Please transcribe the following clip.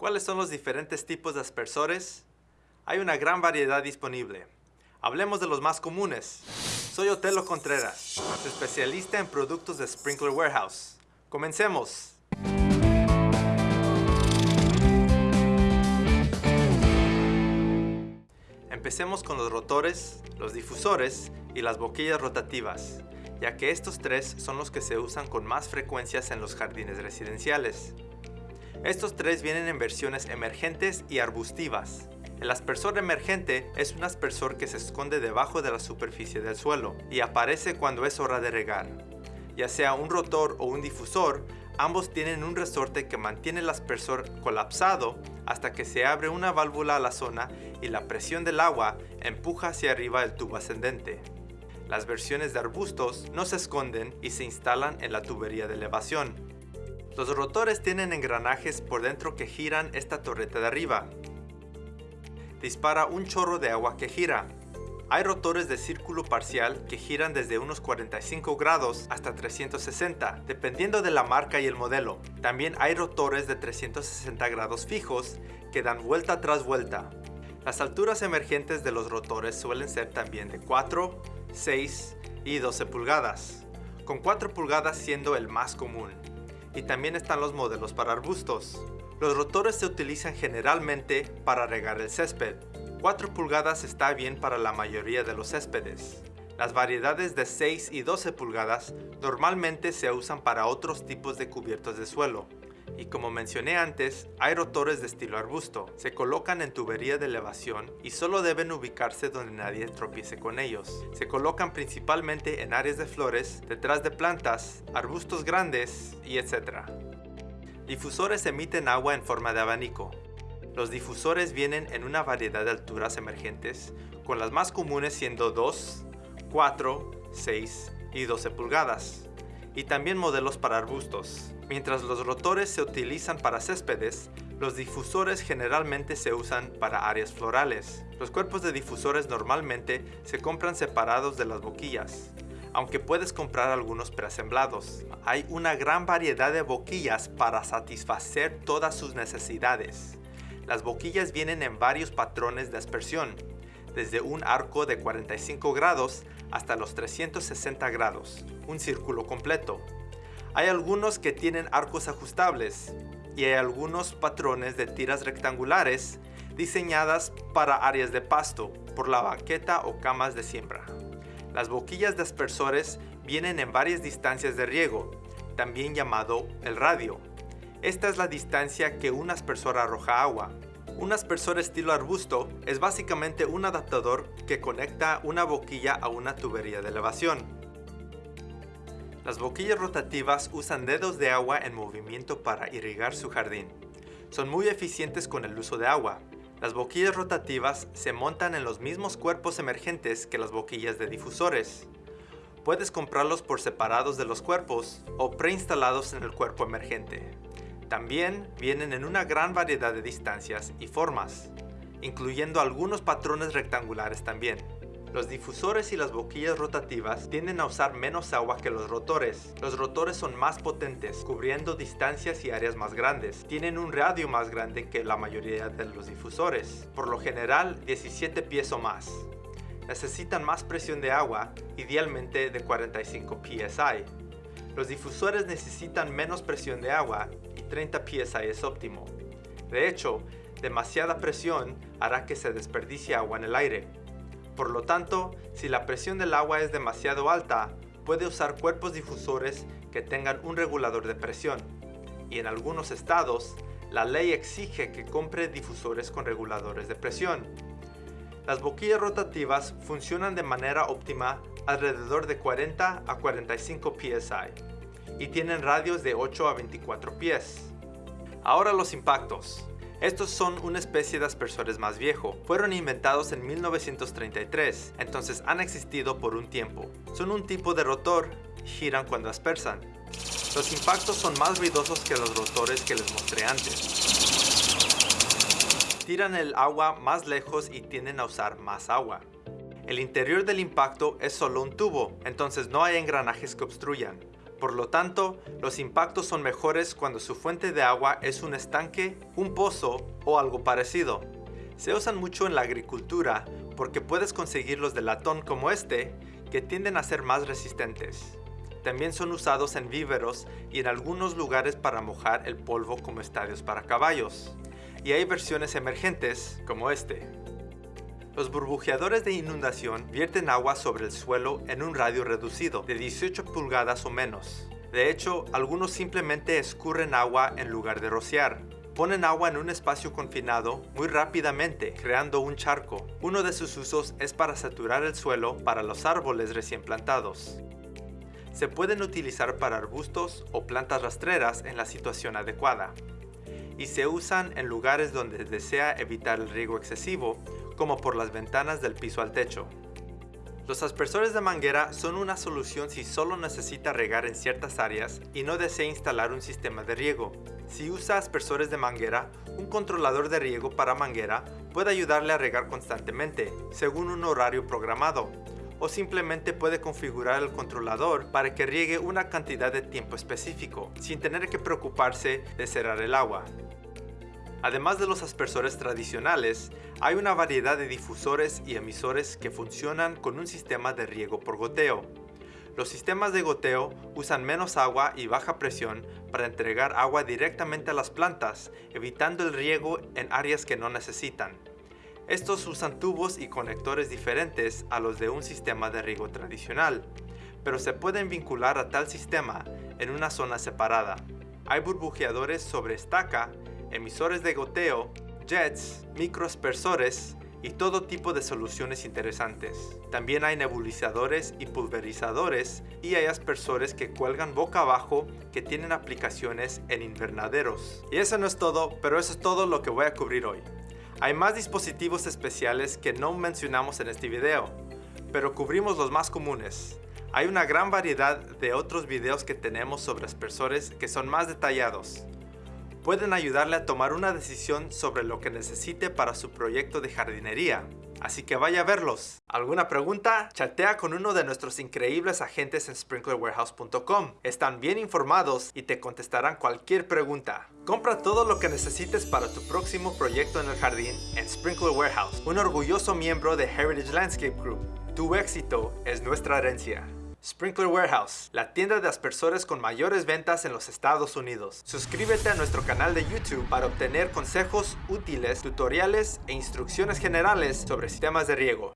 ¿Cuáles son los diferentes tipos de aspersores? Hay una gran variedad disponible. Hablemos de los más comunes. Soy Otelo Contreras, especialista en productos de Sprinkler Warehouse. Comencemos. Empecemos con los rotores, los difusores y las boquillas rotativas, ya que estos tres son los que se usan con más frecuencias en los jardines residenciales. Estos tres vienen en versiones emergentes y arbustivas. El aspersor emergente es un aspersor que se esconde debajo de la superficie del suelo y aparece cuando es hora de regar. Ya sea un rotor o un difusor, ambos tienen un resorte que mantiene el aspersor colapsado hasta que se abre una válvula a la zona y la presión del agua empuja hacia arriba el tubo ascendente. Las versiones de arbustos no se esconden y se instalan en la tubería de elevación, los rotores tienen engranajes por dentro que giran esta torreta de arriba. Dispara un chorro de agua que gira. Hay rotores de círculo parcial que giran desde unos 45 grados hasta 360, dependiendo de la marca y el modelo. También hay rotores de 360 grados fijos que dan vuelta tras vuelta. Las alturas emergentes de los rotores suelen ser también de 4, 6 y 12 pulgadas, con 4 pulgadas siendo el más común y también están los modelos para arbustos. Los rotores se utilizan generalmente para regar el césped. 4 pulgadas está bien para la mayoría de los céspedes. Las variedades de 6 y 12 pulgadas normalmente se usan para otros tipos de cubiertos de suelo, y como mencioné antes, hay rotores de estilo arbusto. Se colocan en tubería de elevación y solo deben ubicarse donde nadie tropiece con ellos. Se colocan principalmente en áreas de flores, detrás de plantas, arbustos grandes y etc. Difusores emiten agua en forma de abanico. Los difusores vienen en una variedad de alturas emergentes, con las más comunes siendo 2, 4, 6 y 12 pulgadas, y también modelos para arbustos. Mientras los rotores se utilizan para céspedes, los difusores generalmente se usan para áreas florales. Los cuerpos de difusores normalmente se compran separados de las boquillas, aunque puedes comprar algunos preasemblados. Hay una gran variedad de boquillas para satisfacer todas sus necesidades. Las boquillas vienen en varios patrones de aspersión, desde un arco de 45 grados hasta los 360 grados, un círculo completo. Hay algunos que tienen arcos ajustables y hay algunos patrones de tiras rectangulares diseñadas para áreas de pasto por la baqueta o camas de siembra. Las boquillas de aspersores vienen en varias distancias de riego, también llamado el radio. Esta es la distancia que un aspersor arroja agua. Un aspersor estilo arbusto es básicamente un adaptador que conecta una boquilla a una tubería de elevación. Las boquillas rotativas usan dedos de agua en movimiento para irrigar su jardín. Son muy eficientes con el uso de agua. Las boquillas rotativas se montan en los mismos cuerpos emergentes que las boquillas de difusores. Puedes comprarlos por separados de los cuerpos o preinstalados en el cuerpo emergente. También vienen en una gran variedad de distancias y formas, incluyendo algunos patrones rectangulares también. Los difusores y las boquillas rotativas tienden a usar menos agua que los rotores. Los rotores son más potentes, cubriendo distancias y áreas más grandes. Tienen un radio más grande que la mayoría de los difusores, por lo general 17 pies o más. Necesitan más presión de agua, idealmente de 45 psi. Los difusores necesitan menos presión de agua 30 psi es óptimo. De hecho, demasiada presión hará que se desperdicie agua en el aire. Por lo tanto, si la presión del agua es demasiado alta, puede usar cuerpos difusores que tengan un regulador de presión. Y en algunos estados, la ley exige que compre difusores con reguladores de presión. Las boquillas rotativas funcionan de manera óptima alrededor de 40 a 45 psi y tienen radios de 8 a 24 pies. Ahora los impactos. Estos son una especie de aspersores más viejo. Fueron inventados en 1933, entonces han existido por un tiempo. Son un tipo de rotor giran cuando aspersan. Los impactos son más ruidosos que los rotores que les mostré antes. Tiran el agua más lejos y tienden a usar más agua. El interior del impacto es solo un tubo, entonces no hay engranajes que obstruyan. Por lo tanto, los impactos son mejores cuando su fuente de agua es un estanque, un pozo o algo parecido. Se usan mucho en la agricultura porque puedes conseguirlos de latón como este, que tienden a ser más resistentes. También son usados en víveros y en algunos lugares para mojar el polvo como estadios para caballos. Y hay versiones emergentes como este. Los burbujeadores de inundación vierten agua sobre el suelo en un radio reducido, de 18 pulgadas o menos. De hecho, algunos simplemente escurren agua en lugar de rociar. Ponen agua en un espacio confinado muy rápidamente, creando un charco. Uno de sus usos es para saturar el suelo para los árboles recién plantados. Se pueden utilizar para arbustos o plantas rastreras en la situación adecuada. Y se usan en lugares donde desea evitar el riego excesivo como por las ventanas del piso al techo. Los aspersores de manguera son una solución si solo necesita regar en ciertas áreas y no desea instalar un sistema de riego. Si usa aspersores de manguera, un controlador de riego para manguera puede ayudarle a regar constantemente, según un horario programado, o simplemente puede configurar el controlador para que riegue una cantidad de tiempo específico, sin tener que preocuparse de cerrar el agua. Además de los aspersores tradicionales, hay una variedad de difusores y emisores que funcionan con un sistema de riego por goteo. Los sistemas de goteo usan menos agua y baja presión para entregar agua directamente a las plantas, evitando el riego en áreas que no necesitan. Estos usan tubos y conectores diferentes a los de un sistema de riego tradicional, pero se pueden vincular a tal sistema en una zona separada. Hay burbujeadores sobre estaca emisores de goteo, jets, microaspersores y todo tipo de soluciones interesantes. También hay nebulizadores y pulverizadores y hay aspersores que cuelgan boca abajo que tienen aplicaciones en invernaderos. Y eso no es todo, pero eso es todo lo que voy a cubrir hoy. Hay más dispositivos especiales que no mencionamos en este video, pero cubrimos los más comunes. Hay una gran variedad de otros videos que tenemos sobre aspersores que son más detallados pueden ayudarle a tomar una decisión sobre lo que necesite para su proyecto de jardinería. Así que vaya a verlos. ¿Alguna pregunta? Chatea con uno de nuestros increíbles agentes en sprinklerwarehouse.com. Están bien informados y te contestarán cualquier pregunta. Compra todo lo que necesites para tu próximo proyecto en el jardín en Sprinkler Warehouse, un orgulloso miembro de Heritage Landscape Group. Tu éxito es nuestra herencia. Sprinkler Warehouse, la tienda de aspersores con mayores ventas en los Estados Unidos. Suscríbete a nuestro canal de YouTube para obtener consejos útiles, tutoriales e instrucciones generales sobre sistemas de riego.